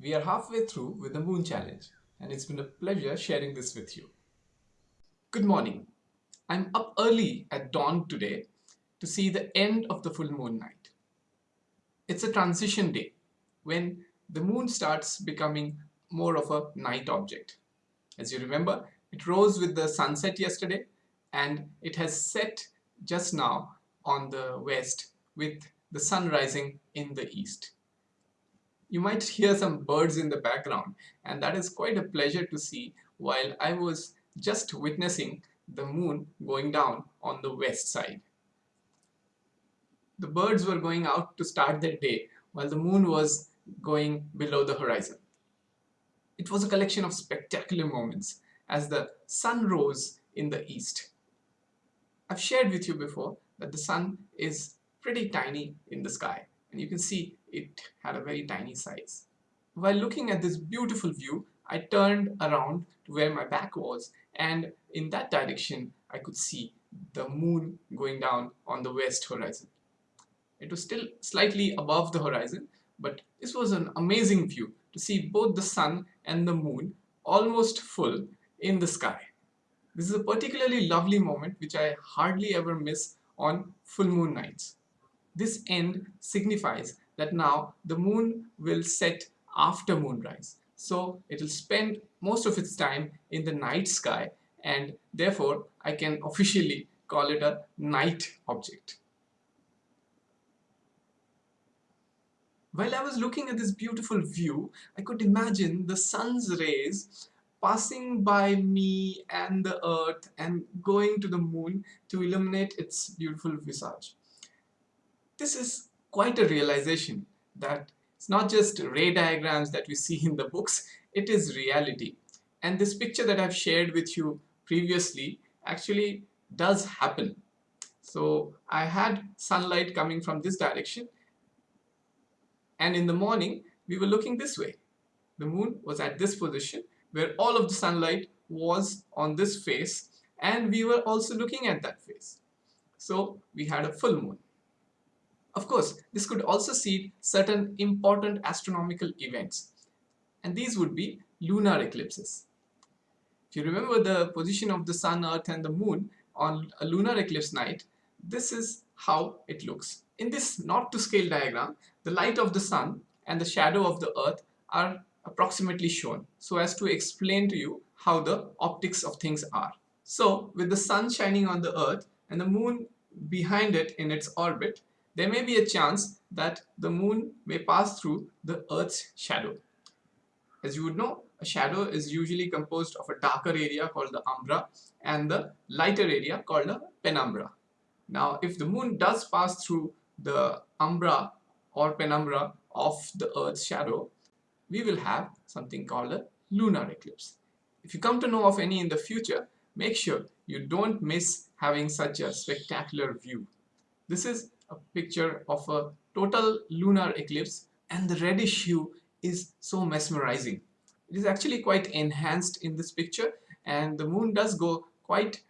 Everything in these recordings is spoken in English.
We are halfway through with the Moon Challenge and it's been a pleasure sharing this with you. Good morning. I'm up early at dawn today to see the end of the full moon night. It's a transition day when the moon starts becoming more of a night object. As you remember, it rose with the sunset yesterday and it has set just now on the west with the sun rising in the east. You might hear some birds in the background and that is quite a pleasure to see while I was just witnessing the moon going down on the west side. The birds were going out to start their day while the moon was going below the horizon. It was a collection of spectacular moments as the sun rose in the east. I've shared with you before that the sun is pretty tiny in the sky and you can see it had a very tiny size. While looking at this beautiful view, I turned around to where my back was and in that direction I could see the moon going down on the west horizon. It was still slightly above the horizon but this was an amazing view to see both the sun and the moon almost full in the sky. This is a particularly lovely moment which I hardly ever miss on full moon nights. This end signifies that now the moon will set after moonrise. So it will spend most of its time in the night sky and therefore I can officially call it a night object. While I was looking at this beautiful view, I could imagine the sun's rays passing by me and the earth and going to the moon to illuminate its beautiful visage. This is quite a realization that it's not just ray diagrams that we see in the books, it is reality. And this picture that I've shared with you previously actually does happen. So I had sunlight coming from this direction and in the morning we were looking this way. The moon was at this position where all of the sunlight was on this face and we were also looking at that face. So we had a full moon. Of course, this could also see certain important astronomical events and these would be lunar eclipses. If you remember the position of the sun, earth and the moon on a lunar eclipse night, this is how it looks. In this not to scale diagram, the light of the sun and the shadow of the earth are approximately shown so as to explain to you how the optics of things are. So with the sun shining on the earth and the moon behind it in its orbit, there may be a chance that the moon may pass through the earth's shadow. As you would know, a shadow is usually composed of a darker area called the umbra and the lighter area called the penumbra. Now, if the moon does pass through the umbra or penumbra of the earth's shadow, we will have something called a lunar eclipse. If you come to know of any in the future, make sure you don't miss having such a spectacular view. This is a picture of a total lunar eclipse and the reddish hue is so mesmerizing. It is actually quite enhanced in this picture and the moon does go quite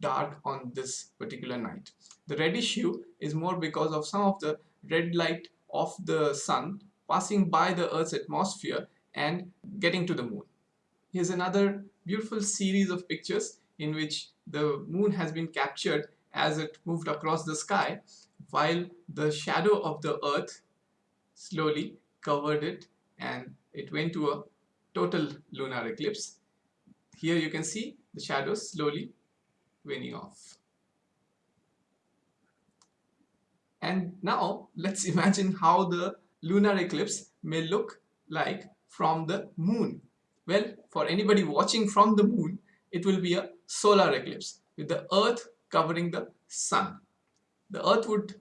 dark on this particular night. The reddish hue is more because of some of the red light of the sun passing by the Earth's atmosphere and getting to the moon. Here's another beautiful series of pictures in which the moon has been captured as it moved across the sky while the shadow of the earth slowly covered it and it went to a total lunar eclipse. Here you can see the shadows slowly waning off. And now let's imagine how the lunar eclipse may look like from the moon. Well, for anybody watching from the moon, it will be a solar eclipse with the earth covering the sun. The earth would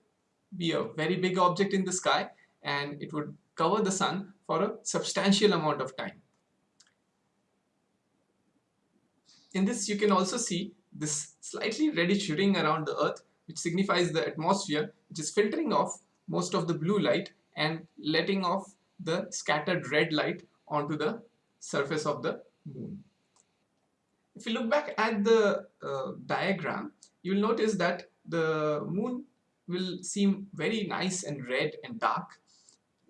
be a very big object in the sky and it would cover the sun for a substantial amount of time. In this you can also see this slightly reddish ring around the earth which signifies the atmosphere which is filtering off most of the blue light and letting off the scattered red light onto the surface of the moon. If you look back at the uh, diagram, you will notice that the moon will seem very nice and red and dark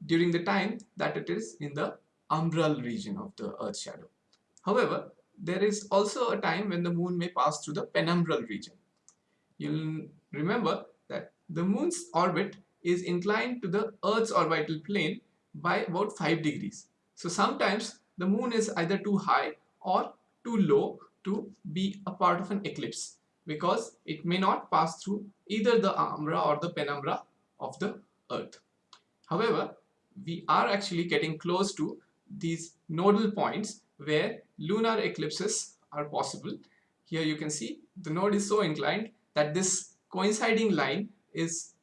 during the time that it is in the umbral region of the Earth's shadow. However, there is also a time when the moon may pass through the penumbral region. You'll remember that the moon's orbit is inclined to the Earth's orbital plane by about 5 degrees. So sometimes the moon is either too high or too low to be a part of an eclipse because it may not pass through either the umbra or the penumbra of the earth. However, we are actually getting close to these nodal points where lunar eclipses are possible. Here you can see the node is so inclined that this coinciding line is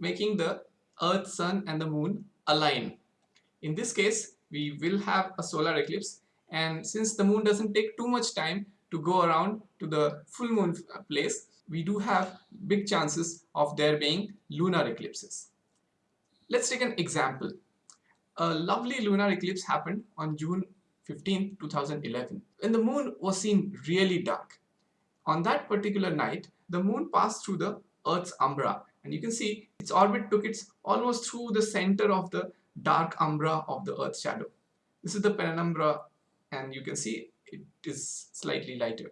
making the earth, sun and the moon align. In this case, we will have a solar eclipse and since the moon doesn't take too much time to go around to the full moon place, we do have big chances of there being lunar eclipses. Let's take an example. A lovely lunar eclipse happened on June 15, 2011, when the moon was seen really dark. On that particular night, the moon passed through the Earth's umbra and you can see its orbit took its almost through the center of the dark umbra of the Earth's shadow. This is the penumbra and you can see it is slightly lighter.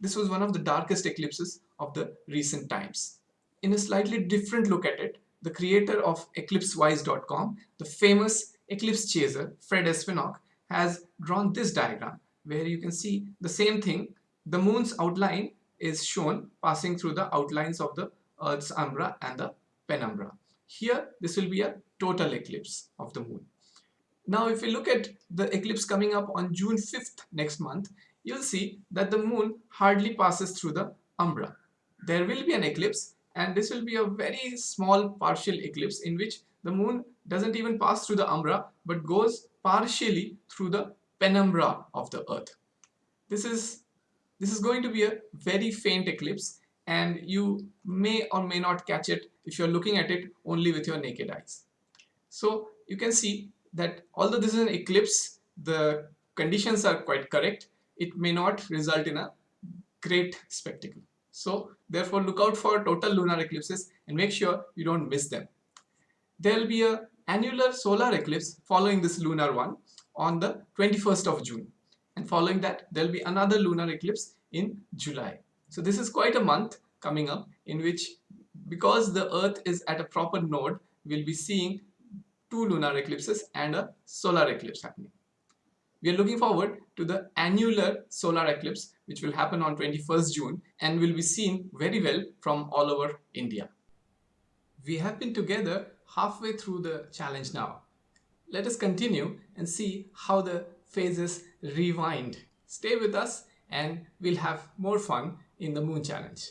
This was one of the darkest eclipses of the recent times. In a slightly different look at it, the creator of eclipsewise.com, the famous eclipse chaser Fred Espenak, has drawn this diagram where you can see the same thing. The moon's outline is shown passing through the outlines of the Earth's umbra and the penumbra. Here, this will be a total eclipse of the moon. Now, if you look at the eclipse coming up on June 5th next month, you'll see that the moon hardly passes through the umbra. There will be an eclipse and this will be a very small partial eclipse in which the moon doesn't even pass through the umbra but goes partially through the penumbra of the earth. This is, this is going to be a very faint eclipse and you may or may not catch it if you're looking at it only with your naked eyes. So you can see that although this is an eclipse, the conditions are quite correct, it may not result in a great spectacle. So therefore look out for total lunar eclipses and make sure you don't miss them. There will be a annular solar eclipse following this lunar one on the 21st of June and following that there will be another lunar eclipse in July. So this is quite a month coming up in which because the earth is at a proper node we'll be seeing two lunar eclipses and a solar eclipse happening. We are looking forward to the annular solar eclipse which will happen on 21st June and will be seen very well from all over India. We have been together halfway through the challenge now. Let us continue and see how the phases rewind. Stay with us and we'll have more fun in the moon challenge.